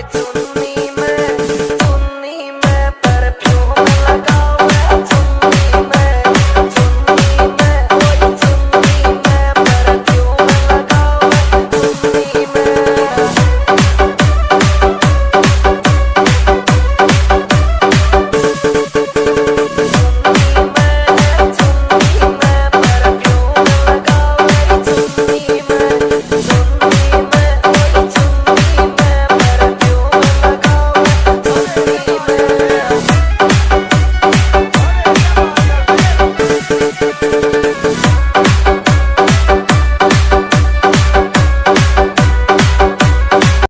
It's on